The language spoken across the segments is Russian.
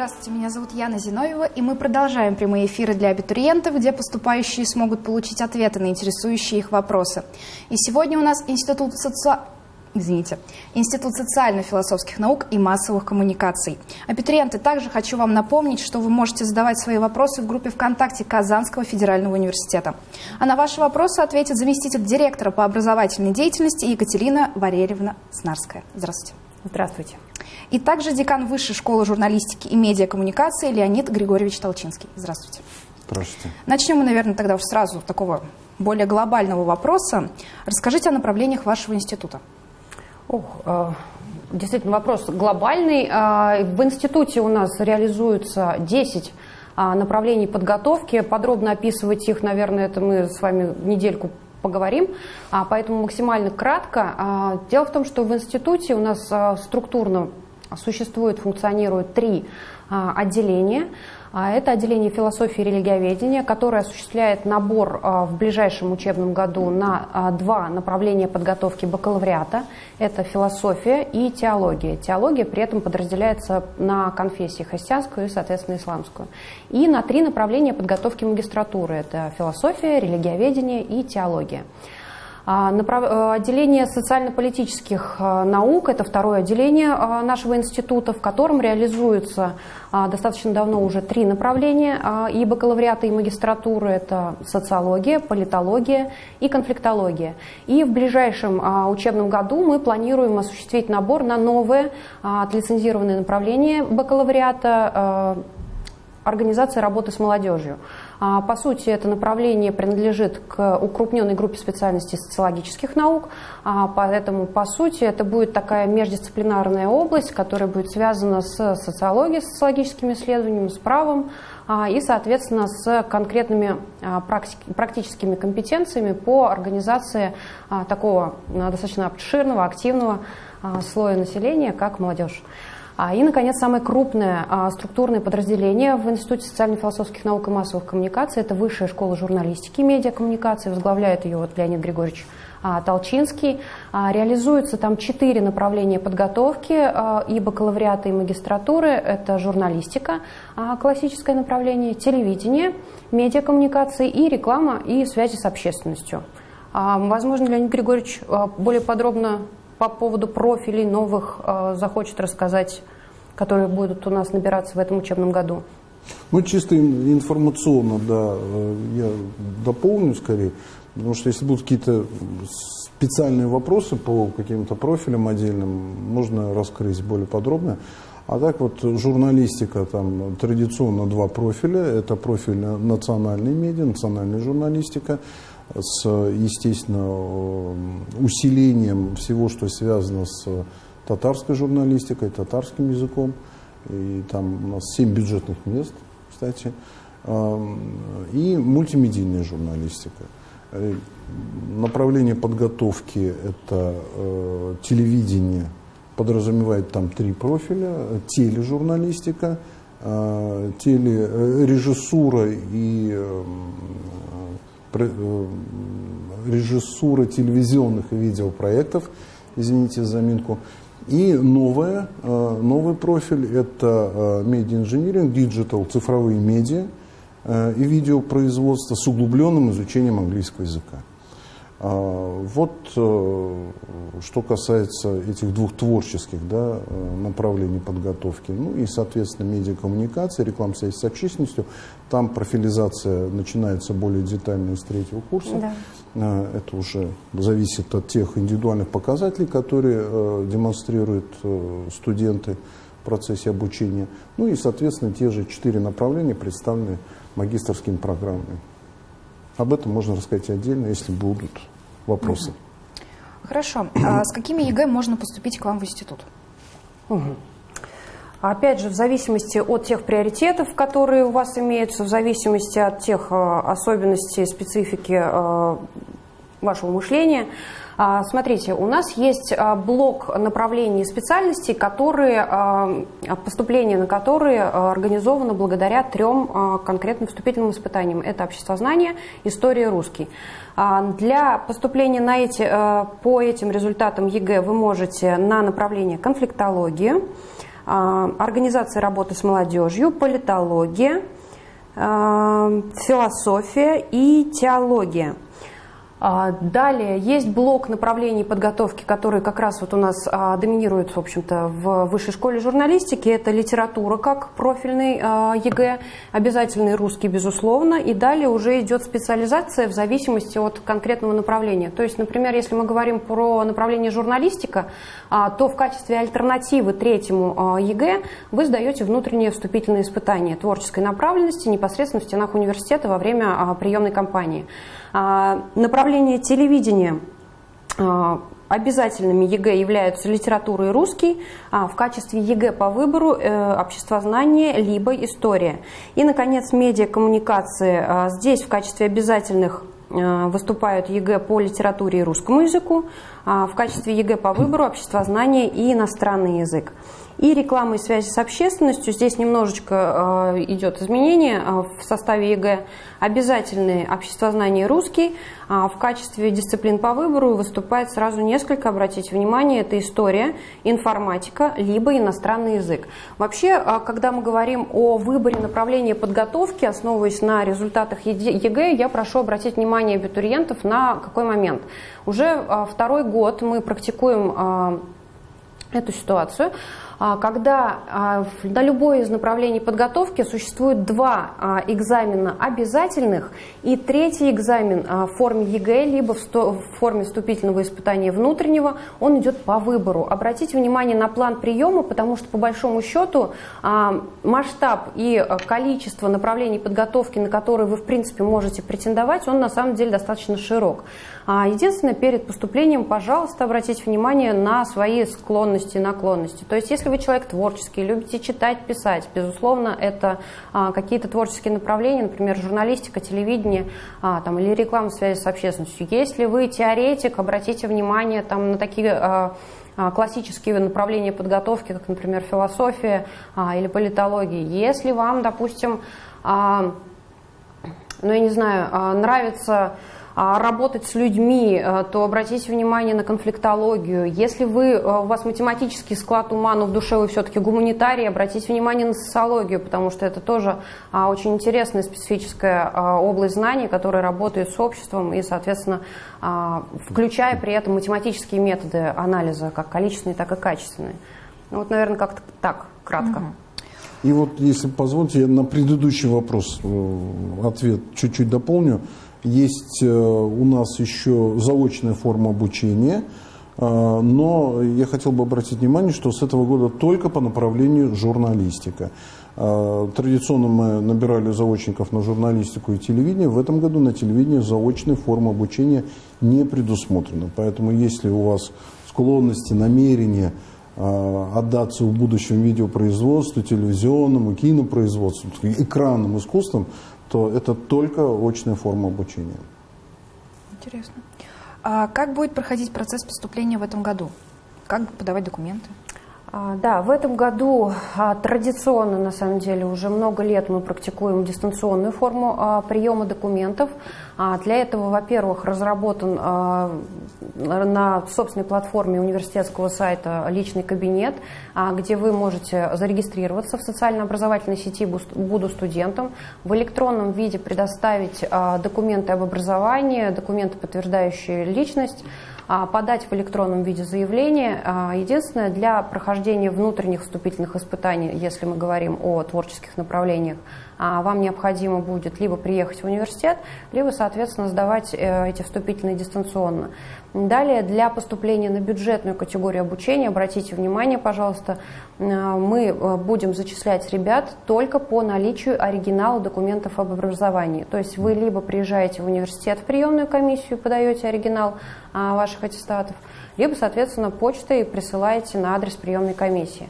Здравствуйте, меня зовут Яна Зиновьева, и мы продолжаем прямые эфиры для абитуриентов, где поступающие смогут получить ответы на интересующие их вопросы. И сегодня у нас Институт соци... Извините, Институт социально-философских наук и массовых коммуникаций. Абитуриенты, также хочу вам напомнить, что вы можете задавать свои вопросы в группе ВКонтакте Казанского федерального университета. А на ваши вопросы ответит заместитель директора по образовательной деятельности Екатерина Валерьевна Снарская. Здравствуйте. Здравствуйте. И также декан Высшей школы журналистики и медиакоммуникации Леонид Григорьевич Толчинский. Здравствуйте. Здравствуйте. Начнем мы, наверное, тогда уж сразу такого более глобального вопроса. Расскажите о направлениях вашего института. Ох, э, действительно, вопрос глобальный. Э, в институте у нас реализуются 10 э, направлений подготовки. Подробно описывать их, наверное, это мы с вами недельку поговорим, а, поэтому максимально кратко. А, дело в том, что в институте у нас а, структурно существует, функционирует три отделения. Это отделение философии и религиоведения, которое осуществляет набор в ближайшем учебном году на два направления подготовки бакалавриата. Это философия и теология. Теология при этом подразделяется на конфессии христианскую и, соответственно, исламскую. И на три направления подготовки магистратуры. Это философия, религиоведение и теология. А, э, отделение социально-политических э, наук – это второе отделение э, нашего института, в котором реализуются достаточно давно уже три направления и бакалавриата, и магистратуры – это социология, политология и конфликтология. И в ближайшем учебном году мы планируем осуществить набор на новое отлицензированное направление бакалавриата организации работы с молодежью. А, по сути, это направление принадлежит к укрупненной группе специальностей социологических наук, а, поэтому, по сути, это будет такая междисциплинарная область, которая будет связана с социологией, социологическими исследованиями, с правом а, и, соответственно, с конкретными практическими компетенциями по организации такого достаточно обширного, активного слоя населения, как молодежь. А, и, наконец, самое крупное а, структурное подразделение в Институте социально-философских наук и массовых коммуникаций – это Высшая школа журналистики и медиакоммуникации. Возглавляет ее вот Леонид Григорьевич а, Толчинский. Реализуются там четыре направления подготовки и бакалавриата, и магистратуры. Это журналистика, классическое направление, телевидение, медиакоммуникации и реклама и связи с общественностью. Возможно, Леонид Григорьевич более подробно по поводу профилей новых э, захочет рассказать, которые будут у нас набираться в этом учебном году? Ну, чисто информационно, да, э, я дополню скорее, потому что если будут какие-то специальные вопросы по каким-то профилям отдельным, можно раскрыть более подробно. А так вот журналистика, там традиционно два профиля. Это профиль национальной медиа, национальная журналистика с, естественно, усилением всего, что связано с татарской журналистикой, татарским языком. И там у нас 7 бюджетных мест, кстати. И мультимедийная журналистика. Э, направление подготовки – это э, телевидение, подразумевает там три профиля. Тележурналистика, э, телережиссура и Э, режиссура телевизионных и видеопроектов, извините за заминку. И новое, э, новый профиль – это медиа-инжиниринг, digital, цифровые медиа э, и видеопроизводство с углубленным изучением английского языка. А, вот э, что касается этих двух творческих да, э, направлений подготовки. Ну и, соответственно, медиакоммуникация, реклама связи с общественностью. Там профилизация начинается более детально с третьего курса. Да. А, это уже зависит от тех индивидуальных показателей, которые э, демонстрируют студенты в процессе обучения. Ну и, соответственно, те же четыре направления представлены магистрскими программами. Об этом можно рассказать отдельно, если будут вопросы. Хорошо. А с какими ЕГЭ можно поступить к вам в институт? Угу. Опять же, в зависимости от тех приоритетов, которые у вас имеются, в зависимости от тех э, особенностей, специфики э, вашего мышления, а, смотрите, у нас есть а, блок направлений специальностей, которые, поступление на которые организовано благодаря трем конкретным вступительным испытаниям. Это обществознание, история, русский. Для поступления на эти, по этим результатам ЕГЭ вы можете на направление конфликтологию, организация работы с молодежью, политология, философия и теология – а, далее есть блок направлений подготовки, который как раз вот у нас а, доминирует, в общем-то, в высшей школе журналистики. Это литература как профильный а, ЕГЭ, обязательный русский, безусловно. И далее уже идет специализация в зависимости от конкретного направления. То есть, например, если мы говорим про направление журналистика, то в качестве альтернативы третьему ЕГЭ вы сдаете внутреннее вступительное испытание творческой направленности непосредственно в стенах университета во время приемной кампании. А, направление телевидения а, Обязательными ЕГЭ являются литература и русский, а в качестве ЕГЭ по выбору э, обществознание либо история. И, наконец, медиакоммуникации. А, здесь в качестве обязательных э, выступают ЕГЭ по литературе и русскому языку, а в качестве ЕГЭ по выбору обществознание и иностранный язык. И реклама и связи с общественностью. Здесь немножечко э, идет изменение э, в составе ЕГЭ. Обязательные обществознание русский. А в качестве дисциплин по выбору выступает сразу несколько, обратите внимание, это история, информатика, либо иностранный язык. Вообще, э, когда мы говорим о выборе направления подготовки, основываясь на результатах ЕГЭ, я прошу обратить внимание абитуриентов на какой момент. Уже второй год мы практикуем эту ситуацию. А, когда а, на любое из направлений подготовки существует два а, экзамена обязательных и третий экзамен в форме ЕГЭ, либо в форме вступительного испытания внутреннего, он идет по выбору. Обратите внимание на план приема, потому что по большому счету масштаб и количество направлений подготовки, на которые вы в принципе можете претендовать, он на самом деле достаточно широк. Единственное, перед поступлением, пожалуйста, обратите внимание на свои склонности и наклонности. То есть, если вы человек творческий, любите читать, писать, безусловно, это а, какие-то творческие направления, например, журналистика, телевидение а, там, или реклама связи с общественностью. Если вы теоретик, обратите внимание там, на такие а, а классические направления подготовки, как, например, философия а, или политология. Если вам, допустим, а, ну, я не знаю, а, нравится а, работать с людьми, э, то обратите внимание на конфликтологию. Если вы, э, у вас математический склад ума, но в душе вы все-таки гуманитарий, обратите внимание на социологию, потому что это тоже а, очень интересная специфическая а, область знаний, которая работает с обществом и, соответственно, включая при этом математические методы анализа, как количественные, так и качественные. Ну, вот, наверное, как-то так, кратко. И вот, если позволите, я на предыдущий вопрос э, ответ чуть-чуть дополню. Есть э, у нас еще заочная форма обучения, э, но я хотел бы обратить внимание, что с этого года только по направлению журналистика. Э, традиционно мы набирали заочников на журналистику и телевидение. В этом году на телевидении заочной формы обучения не предусмотрено. Поэтому если у вас склонности, намерения отдаться в будущем видеопроизводству, телевизионному, кинопроизводству, экранным искусствам, то это только очная форма обучения. Интересно. А как будет проходить процесс поступления в этом году? Как подавать документы? А, да, в этом году а, традиционно, на самом деле, уже много лет мы практикуем дистанционную форму а, приема документов. Для этого, во-первых, разработан на собственной платформе университетского сайта личный кабинет, где вы можете зарегистрироваться в социально-образовательной сети «Буду студентом», в электронном виде предоставить документы об образовании, документы, подтверждающие личность, подать в электронном виде заявление. А, единственное, для прохождения внутренних вступительных испытаний, если мы говорим о творческих направлениях, а, вам необходимо будет либо приехать в университет, либо, соответственно, сдавать э, эти вступительные дистанционно. Далее, для поступления на бюджетную категорию обучения, обратите внимание, пожалуйста, э, мы э, будем зачислять ребят только по наличию оригинала документов об образовании. То есть вы либо приезжаете в университет в приемную комиссию, подаете оригинал а, ваших аттестатов, либо, соответственно, почтой присылаете на адрес приемной комиссии.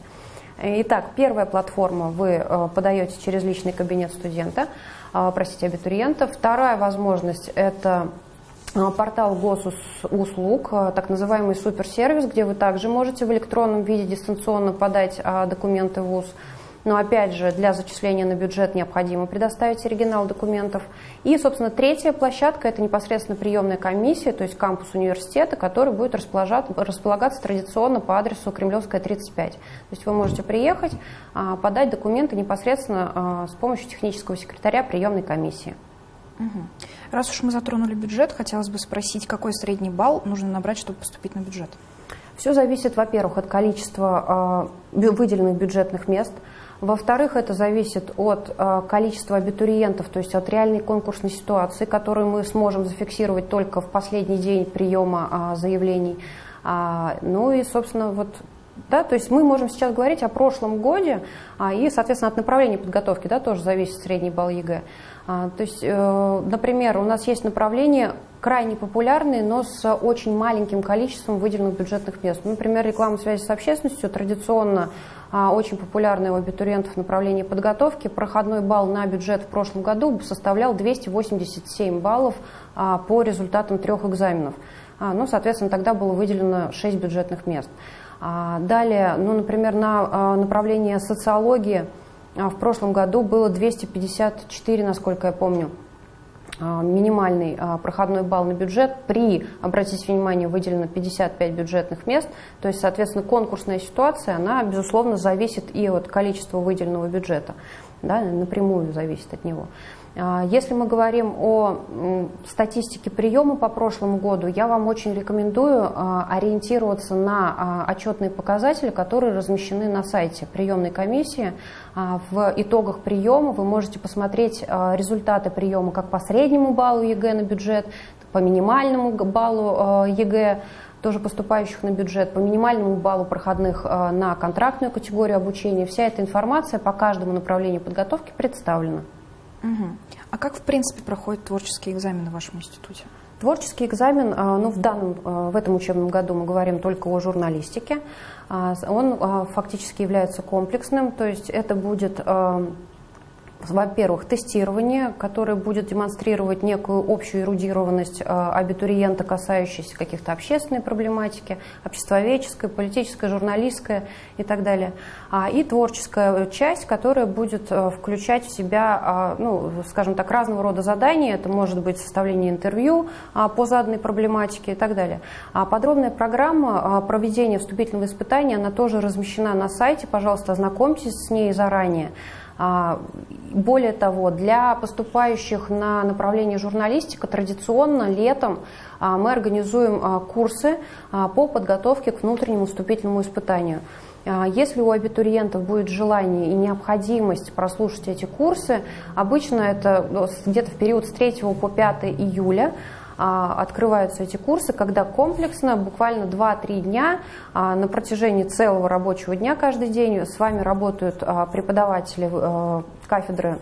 Итак, первая платформа вы э, подаете через личный кабинет студента, простите, абитуриента. Вторая возможность – это а, портал госуслуг, так называемый суперсервис, где вы также можете в электронном виде дистанционно подать документы в ВУЗ. Но опять же для зачисления на бюджет необходимо предоставить оригинал документов. И, собственно, третья площадка – это непосредственно приемная комиссия, то есть кампус университета, который будет располагаться традиционно по адресу Кремлевская, 35. То есть вы можете приехать, а, подать документы непосредственно а, с помощью технического секретаря приемной комиссии. Раз уж мы затронули бюджет, хотелось бы спросить, какой средний балл нужно набрать, чтобы поступить на бюджет? Все зависит, во-первых, от количества э, выделенных бюджетных мест. Во-вторых, это зависит от э, количества абитуриентов, то есть от реальной конкурсной ситуации, которую мы сможем зафиксировать только в последний день приема э, заявлений. А, ну и, собственно, вот да, то есть мы можем сейчас говорить о прошлом годе, а, и, соответственно, от направления подготовки да, тоже зависит средний балл ЕГЭ. А, то есть, э, например, у нас есть направления крайне популярные, но с очень маленьким количеством выделенных бюджетных мест. Например, реклама связи с общественностью традиционно а, очень популярная у абитуриентов направление подготовки. Проходной балл на бюджет в прошлом году составлял 287 баллов а, по результатам трех экзаменов. Ну, соответственно, тогда было выделено 6 бюджетных мест. Далее, ну, например, на направление социологии – а в прошлом году было 254, насколько я помню, а, минимальный а, проходной балл на бюджет. При, обратите внимание, выделено 55 бюджетных мест. То есть, соответственно, конкурсная ситуация, она, безусловно, зависит и от количества выделенного бюджета. Да, напрямую зависит от него. А, если мы говорим о статистике приема по прошлому году, я вам очень рекомендую а, ориентироваться на а, отчетные показатели, которые размещены на сайте приемной комиссии. В итогах приема вы можете посмотреть результаты приема как по среднему баллу ЕГЭ на бюджет, по минимальному баллу ЕГЭ, тоже поступающих на бюджет, по минимальному баллу проходных на контрактную категорию обучения. Вся эта информация по каждому направлению подготовки представлена. Угу. А как, в принципе, проходит творческий экзамен в вашем институте? Творческий экзамен, а, ну, в данном, а, в этом учебном году мы говорим только о журналистике. А, он фактически является комплексным, то есть это будет во-первых, тестирование, которое будет демонстрировать некую общую эрудированность э, абитуриента, касающуюся каких-то общественной проблематики, обществоведческой, политической, журналистской и так далее. А, и творческая часть, которая будет э, включать в себя, а, ну, скажем так, разного рода задания. Это может быть составление интервью а, по заданной проблематике и так далее. Подробная программа проведения вступительного испытания, она тоже размещена на сайте. Пожалуйста, ознакомьтесь с ней заранее. А, более того, для поступающих на направление журналистика традиционно летом а, мы организуем а, курсы по подготовке к внутреннему вступительному испытанию. Если у абитуриентов будет желание и необходимость прослушать эти курсы, обычно это ну, где-то в период с 3 по 5 июля, открываются эти курсы, когда комплексно, буквально 2-3 дня а, на протяжении целого рабочего дня каждый день с вами работают а, преподаватели кафедры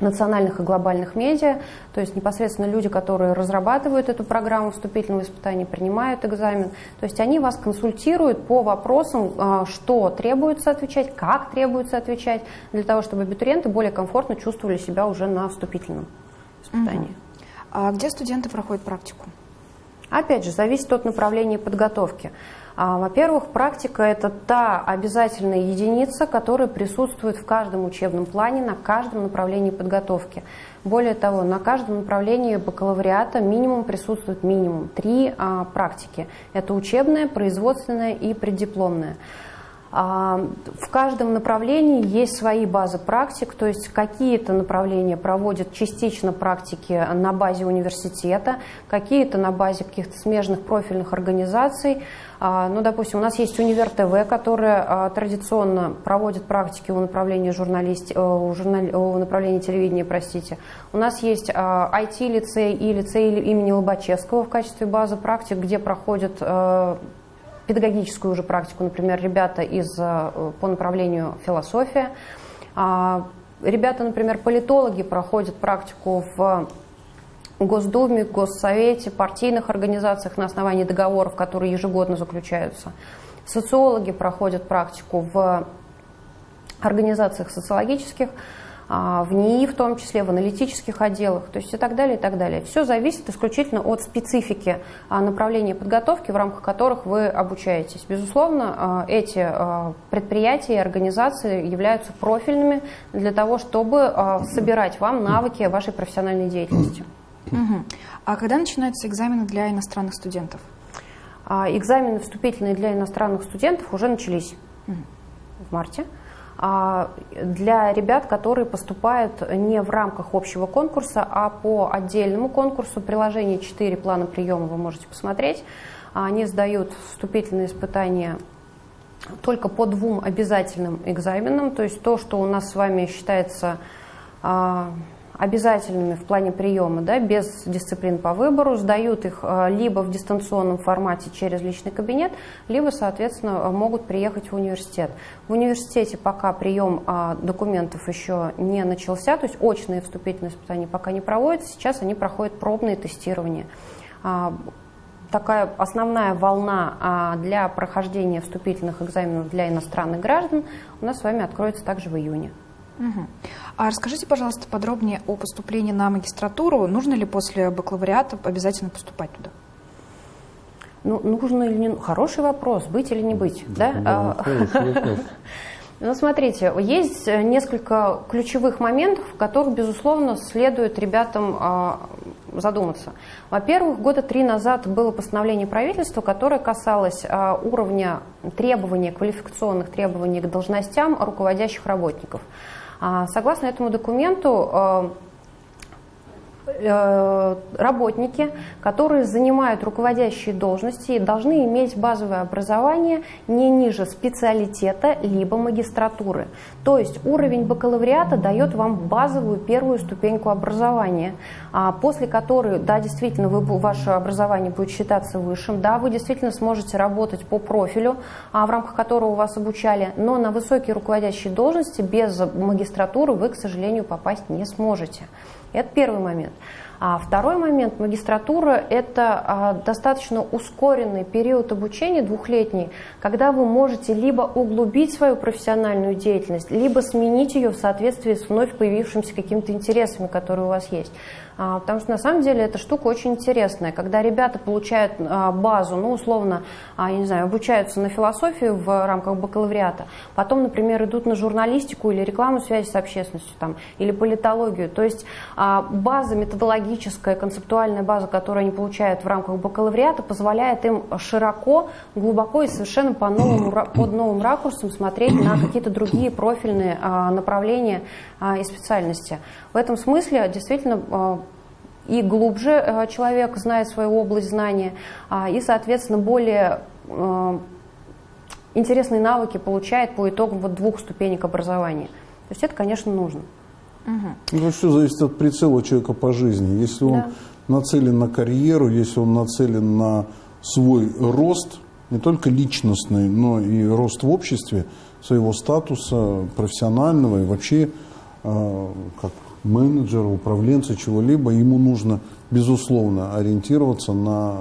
национальных и глобальных медиа, то есть непосредственно люди, которые разрабатывают эту программу вступительного испытания, принимают экзамен. То есть они вас консультируют по вопросам, что требуется отвечать, как требуется отвечать, для того, чтобы абитуриенты более комфортно чувствовали себя уже на вступительном испытании. Угу. А где студенты проходят практику? Опять же, зависит от направления подготовки. А, во-первых, практика – это та обязательная единица, которая присутствует в каждом учебном плане, на каждом направлении подготовки. Более того, на каждом направлении бакалавриата минимум присутствует минимум три а, практики. Это учебная, производственная и преддипломная. А, в каждом направлении есть свои базы практик, то есть какие-то направления проводят частично практики на базе университета, какие-то на базе каких-то смежных профильных организаций. А, ну, допустим, у нас есть Универ ТВ, которая а, традиционно проводит практики у направления, журналист, э, у, журнал, у направления телевидения. Простите. У нас есть IT-лицей и лицей имени Лобачевского в качестве базы практик, где проходят э, педагогическую уже практику, например, ребята из, э, по направлению философия. А, ребята, например, политологи проходят практику в Госдуме, Госсовете, партийных организациях на основании договоров, которые ежегодно заключаются. Социологи проходят практику в организациях социологических. А, в НИИ в том числе, в аналитических отделах, то есть и так далее, и так далее. Все зависит исключительно от специфики а, направления подготовки, в рамках которых вы обучаетесь. Безусловно, а, эти предприятия и организации являются профильными для того, чтобы собирать вам навыки вашей профессиональной деятельности. Угу. А когда начинаются экзамены для иностранных студентов? Экзамены вступительные для иностранных студентов уже начались угу. в марте. Для ребят, которые поступают не в рамках общего конкурса, а по отдельному конкурсу. Приложение 4 плана приема вы можете посмотреть. Они сдают вступительные испытания только по двум обязательным экзаменам, то есть то, что у нас с вами считается а, обязательными в плане приема, да, без дисциплин по выбору, сдают их э, либо в дистанционном формате через личный кабинет, либо, соответственно, могут приехать в университет. В университете пока прием а, документов еще не начался, то есть очные вступительные испытания пока не проводятся, сейчас они проходят пробные тестирования а, такая основная волна а, для прохождения вступительных экзаменов для иностранных граждан у нас с вами откроется также в июне. Угу. А расскажите, пожалуйста, подробнее о поступлении на магистратуру. Нужно ли после бакалавриата обязательно поступать туда? Ну, нужно или не... Хороший вопрос, быть или не быть. Да, да? да Ну, смотрите, есть несколько ключевых моментов, в которых, безусловно, следует ребятам а, задуматься. Во-первых, года три назад было постановление правительства, которое касалось а, уровня требований, квалификационных требований к должностям руководящих работников. А, согласно этому документу, Э, работники, которые занимают руководящие должности, должны иметь базовое образование не ниже специалитета либо магистратуры. То есть уровень бакалавриата дает вам базовую первую ступеньку образования, а после которой, да, действительно, вы, ваше образование будет считаться высшим, да, вы действительно сможете работать по профилю, а в рамках которого вас обучали, но на высокие руководящие должности без магистратуры вы, к сожалению, попасть не сможете. Это первый момент. А второй момент, магистратура – это а, достаточно ускоренный период обучения, двухлетний, когда вы можете либо углубить свою профессиональную деятельность, либо сменить ее в соответствии с вновь появившимися какими-то интересами, которые у вас есть. А, потому что на самом деле эта штука очень интересная. Когда ребята получают а, базу, ну условно, а, я не знаю, обучаются на философию в рамках бакалавриата, потом, например, идут на журналистику или рекламу связи с общественностью, там, или политологию. То есть база методологическая, концептуальная база, которую они получают в рамках бакалавриата, позволяет им широко, глубоко и совершенно по новому, под новым ракурсом смотреть на какие-то другие профильные направления и специальности. В этом смысле действительно и глубже э, человек знает свою область знания, а, и, соответственно, более э, интересные навыки получает по итогам вот двух ступенек образования. То есть это, конечно, нужно. Угу. Ну, все зависит от прицела человека по жизни. Если он да. нацелен на карьеру, если он нацелен на свой рост, не только личностный, но и рост в обществе, своего статуса профессионального и вообще э, как менеджера, управленца чего-либо, ему нужно, безусловно, ориентироваться на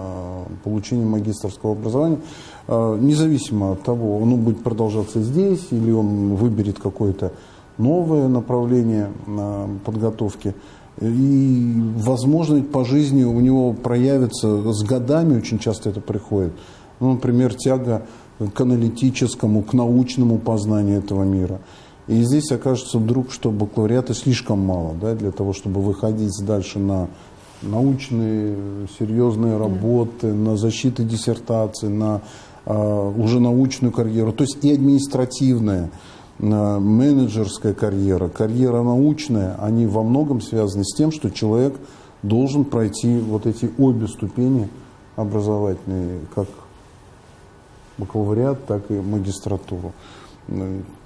получение магистрского образования, э, независимо от того, он будет продолжаться здесь или он выберет какое-то новое направление э, подготовки. И, возможно, по жизни у него проявится с годами, очень часто это приходит, ну, например, тяга к аналитическому, к научному познанию этого мира – и здесь окажется вдруг, что бакалавриата слишком мало да, для того, чтобы выходить дальше на научные серьезные работы, на защиты диссертации, на э, уже научную карьеру. То есть и административная, э, менеджерская карьера, карьера научная, они во многом связаны с тем, что человек должен пройти вот эти обе ступени образовательные, как бакалавриат, так и магистратуру.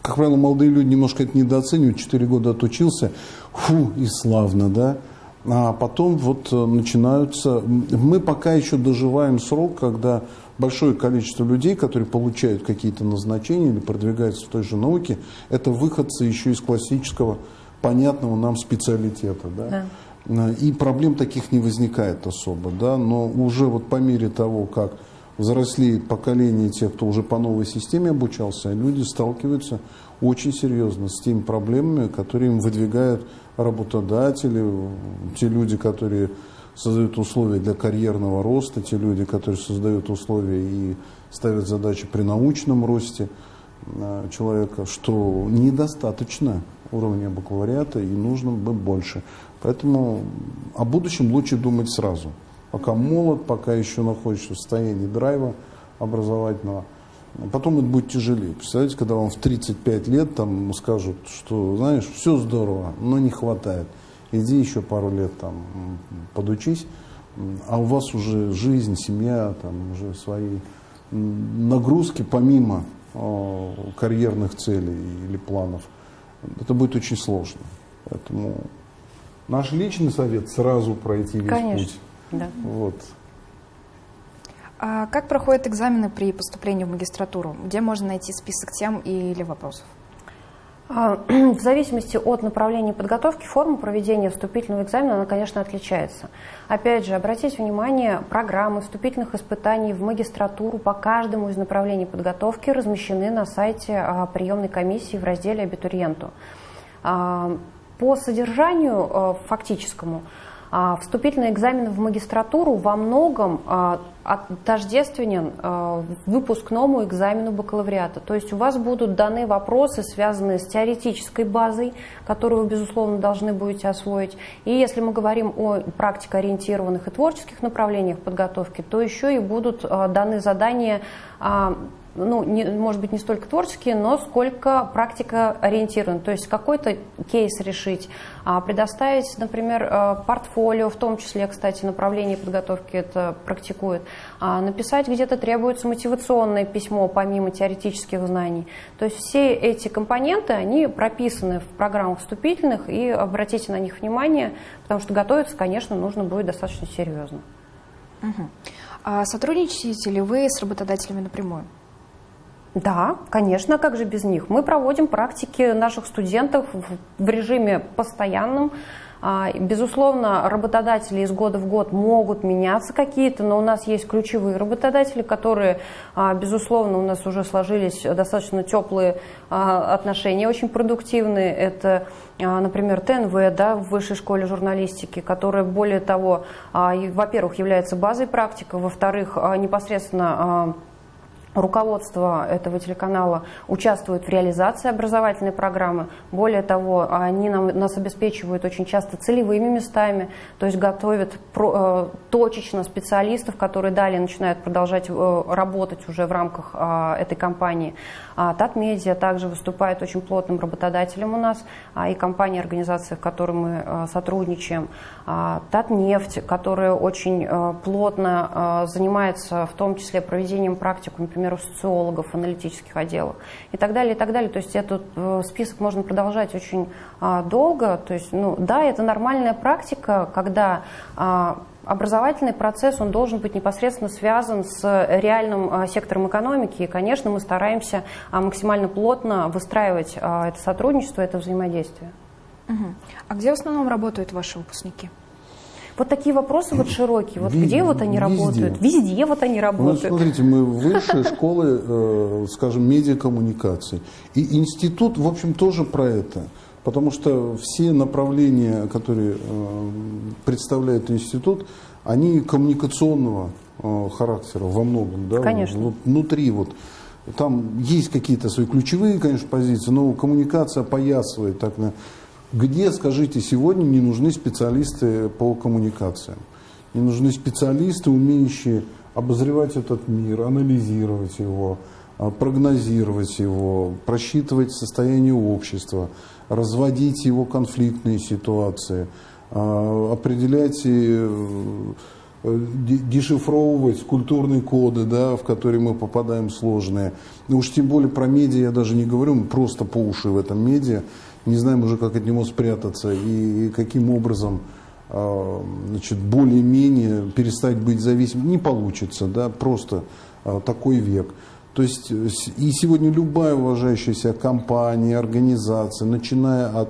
Как правило, молодые люди немножко это недооценивают. Четыре года отучился, фу, и славно, да. А потом вот э, начинаются... Мы пока еще доживаем срок, когда большое количество людей, которые получают какие-то назначения или продвигаются в той же науке, это выходцы еще из классического, понятного нам специалитета. Да? Да. И проблем таких не возникает особо. Да? Но уже вот по мере того, как взрослеет поколение тех, кто уже по новой системе обучался, а люди сталкиваются очень серьезно с теми проблемами, которые им выдвигают работодатели, те люди, которые создают условия для карьерного роста, те люди, которые создают условия и ставят задачи при научном росте э, человека, что недостаточно уровня бакалавриата и нужно бы больше. Поэтому о будущем лучше думать сразу. Пока молод, пока еще находишься в состоянии драйва образовательного. Потом это будет тяжелее. Представляете, когда вам в 35 лет там скажут, что, знаешь, все здорово, но не хватает. Иди еще пару лет там подучись, а у вас уже жизнь, семья, там уже свои нагрузки помимо о, карьерных целей или планов. Это будет очень сложно. Поэтому наш личный совет сразу пройти весь Конечно, путь. Да. Вот. А как проходят экзамены при поступлении в магистратуру? Где можно найти список тем или вопросов? А, в зависимости от направления подготовки, форма проведения вступительного экзамена, она, конечно, отличается. Опять же, обратите внимание, программы вступительных испытаний в магистратуру по каждому из направлений подготовки размещены на сайте а, приемной комиссии в разделе «Абитуриенту». А, по содержанию фактическому – вступительный экзамен в магистратуру во многом а, тождественен а, выпускному экзамену бакалавриата. То есть у вас будут даны вопросы, связанные с теоретической базой, которую вы, безусловно, должны будете освоить. И если мы говорим о практикоориентированных и творческих направлениях подготовки, то еще и будут даны задания ну, не, может быть, не столько творческие, но сколько практика ориентирован. То есть какой-то кейс решить, а, предоставить, например, а, портфолио, в том числе, кстати, направление подготовки это практикует, а, написать где-то требуется мотивационное письмо помимо теоретических знаний. То есть все эти компоненты, они прописаны в программах вступительных, и обратите на них внимание, потому что готовиться, конечно, нужно будет достаточно серьезно. Угу. А сотрудничаете ли вы с работодателями напрямую? Да, конечно, как же без них. Мы проводим практики наших студентов в режиме постоянном. А, безусловно, работодатели из года в год могут меняться какие-то, но у нас есть ключевые работодатели, которые, а, безусловно, у нас уже сложились достаточно теплые а, отношения, очень продуктивные. Это, например, ТНВ да, в Высшей школе журналистики, которая, более того, во-первых, является базой практика, во-вторых, непосредственно руководство этого телеканала участвует в реализации образовательной программы. Более того, они нам, нас обеспечивают очень часто целевыми местами, то есть готовят про, э, точечно специалистов, которые далее начинают продолжать э, работать уже в рамках э, этой компании. А Татмедиа также выступает очень плотным работодателем у нас, а, и компании, организации, в которой мы э, сотрудничаем. А, Татнефть, которая очень э, плотно э, занимается в том числе проведением практик, например, у социологов, аналитических отделов и так далее, и так далее. То есть этот список можно продолжать очень долго. То есть, ну, да, это нормальная практика, когда образовательный процесс, он должен быть непосредственно связан с реальным сектором экономики. И, конечно, мы стараемся максимально плотно выстраивать это сотрудничество, это взаимодействие. А где в основном работают ваши выпускники? Вот такие вопросы вот широкие. Вот Везде, где вот они везде. работают? Везде вот они работают. Ну, смотрите, мы высшие школы, э, скажем, медиакоммуникаций. И институт, в общем, тоже про это. Потому что все направления, которые э, представляет институт, они коммуникационного э, характера во многом. Да? Конечно. Внутри вот. Там есть какие-то свои ключевые, конечно, позиции, но коммуникация поясывает так на где, скажите, сегодня не нужны специалисты по коммуникациям? Не нужны специалисты, умеющие обозревать этот мир, анализировать его, а, прогнозировать его, просчитывать состояние общества, разводить его конфликтные ситуации, а, определять и э, дешифровывать культурные коды, да, в которые мы попадаем сложные. Ну уж тем более про медиа я даже не говорю, мы просто по уши в этом медиа не знаем уже, как от него спрятаться и, каким образом э, значит, более-менее перестать быть зависимым. Не получится, да, просто э, такой век. То есть и сегодня любая уважающаяся компания, организация, начиная от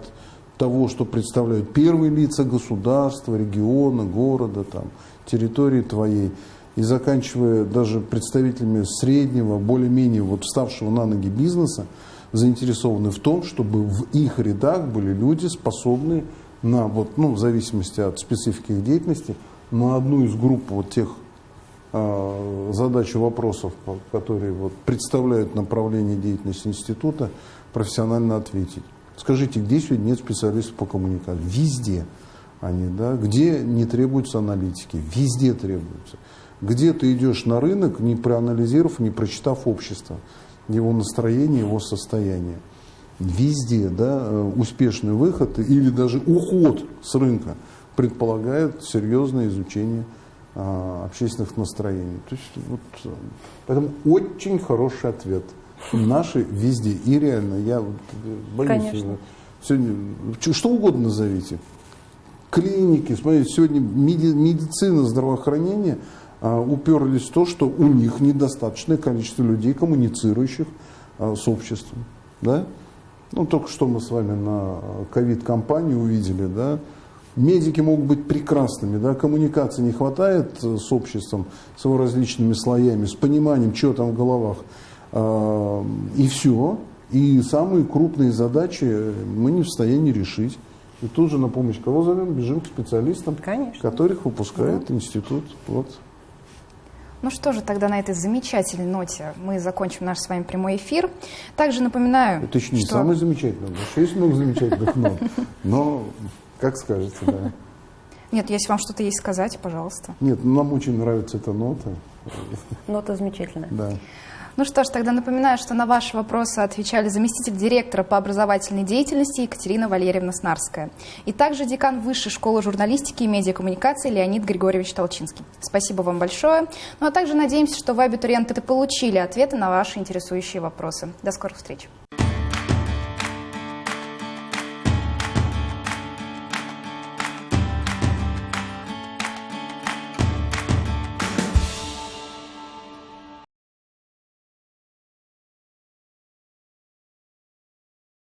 того, что представляют первые лица государства, региона, города, там, территории твоей, и заканчивая даже представителями среднего, более-менее вот вставшего на ноги бизнеса, заинтересованы в том, чтобы в их рядах были люди, способные на, вот, ну, в зависимости от специфики их деятельности, на одну из групп вот тех э, задач и вопросов, которые вот, представляют направление деятельности института, профессионально ответить. Скажите, где сегодня нет специалистов по коммуникации? Везде они, да? Где не требуются аналитики? Везде требуются. Где ты идешь на рынок, не проанализировав, не прочитав общество, его настроение, его состояние. Везде да, э, успешный выход или даже уход с рынка предполагает серьезное изучение а, общественных настроений. То есть, вот, э, поэтому очень хороший ответ. Наши везде. И реально, я э, боюсь. Конечно. Сегодня, что угодно назовите. Клиники, смотрите, сегодня медицина, здравоохранение – уперлись в то, что у них недостаточное количество людей, коммуницирующих а, с обществом. Да? Ну, только что мы с вами на ковид-компании увидели, да, Медики могут быть прекрасными, да, коммуникации не хватает э, с обществом, с его различными слоями, с пониманием, что там в головах, а, и все. И самые крупные задачи мы не в состоянии решить. И тут же на помощь кого зовем? Бежим к специалистам, Конечно. которых выпускает да. институт. Вот. Ну что же, тогда на этой замечательной ноте мы закончим наш с вами прямой эфир. Также напоминаю, Это еще не что... самый замечательный, потому что есть много замечательных нот. Но, как скажете, да. Нет, если вам что-то есть сказать, пожалуйста. Нет, нам очень нравится эта нота. Нота замечательная. Да. Ну что ж, тогда напоминаю, что на ваши вопросы отвечали заместитель директора по образовательной деятельности Екатерина Валерьевна Снарская и также декан Высшей школы журналистики и медиакоммуникации Леонид Григорьевич Толчинский. Спасибо вам большое. Ну а также надеемся, что вы, абитуриенты, получили ответы на ваши интересующие вопросы. До скорых встреч.